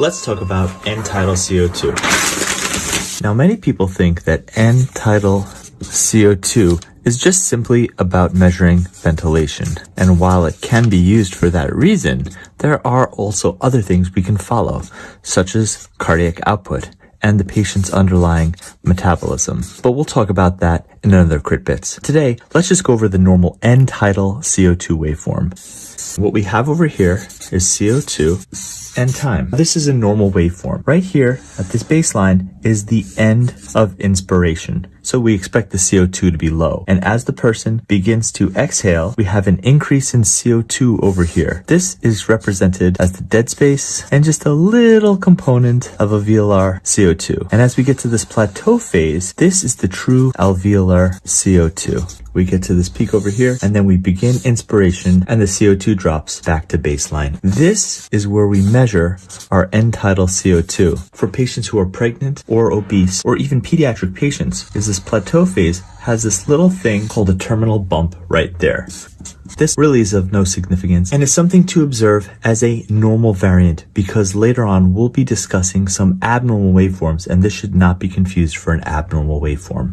Let's talk about end-tidal CO2. Now, many people think that end-tidal CO2 is just simply about measuring ventilation. And while it can be used for that reason, there are also other things we can follow, such as cardiac output and the patient's underlying metabolism. But we'll talk about that in another Crit Bits. Today, let's just go over the normal end-tidal CO2 waveform. What we have over here is CO2 and time. This is a normal waveform. Right here at this baseline is the end of inspiration. So we expect the CO2 to be low. And as the person begins to exhale, we have an increase in CO2 over here. This is represented as the dead space and just a little component of alveolar CO2. And as we get to this plateau phase, this is the true alveolar CO2 we get to this peak over here, and then we begin inspiration and the CO2 drops back to baseline. This is where we measure our end-tidal CO2. For patients who are pregnant or obese, or even pediatric patients, is this plateau phase has this little thing called a terminal bump right there. This really is of no significance and is something to observe as a normal variant because later on we'll be discussing some abnormal waveforms and this should not be confused for an abnormal waveform.